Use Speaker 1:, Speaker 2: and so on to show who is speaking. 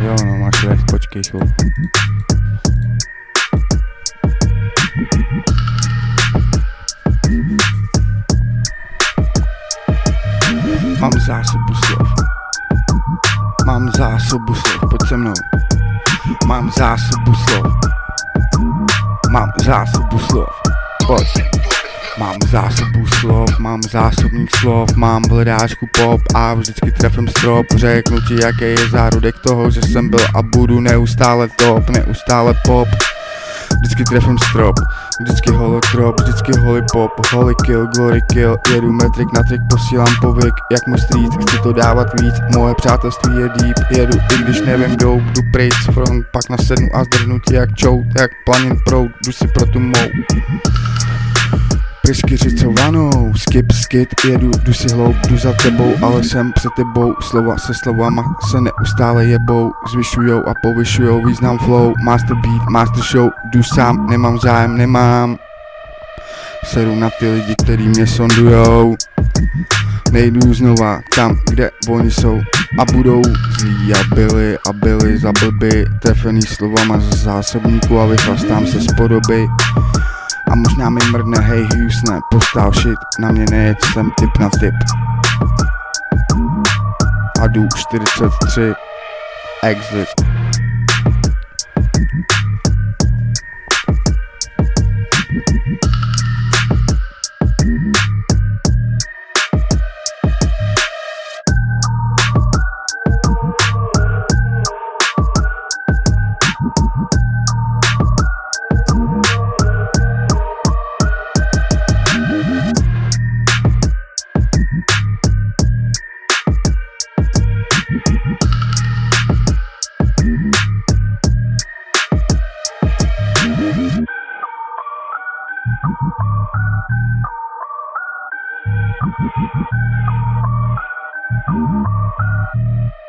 Speaker 1: Jo, no, máš recht, počkej chvilku. Mám zásobu slov. Mám zásobu slov, pojď se mnou. Mám zásobu slov. Mám zásobu slov. Pojď. Mám zásobu slov, mám zásobník slov, mám v hledáčku pop a vždycky trefím strop. Řeknu ti jaký je zárodek toho, že jsem byl a budu neustále top, neustále pop. Vždycky trefím strop, vždycky holotrop, vždycky holy pop, holy kill, glory kill Jedu metrik na trik, posílám povyk, jak můj street, chci to dávat víc Moje přátelství je deep, jedu i když nevím jdou, jdu pryč. Front, pak nasednu a zdrhnu ti jak čout, jak planin proud, jdu si pro tu mou Pryskyřicovanou, skip, skit, jedu, jdu si hloub, jdu za tebou, ale jsem před tebou, slova se slovama se neustále jebou, zvyšujou a povyšujou význam flow, master beat, master show, jdu sám, nemám zájem, nemám, seru na ty lidi, který mě sondujou, nejdu znova tam, kde oni jsou. A budou zlí a byli a byli za blby, trefený slovama z zásobníku a vychlastám se z podoby. A možná mi mrdne, hej Houston, postal shit, na mě nejeď, jsem typ na typ. A jdu 43, exit.
Speaker 2: Thank you.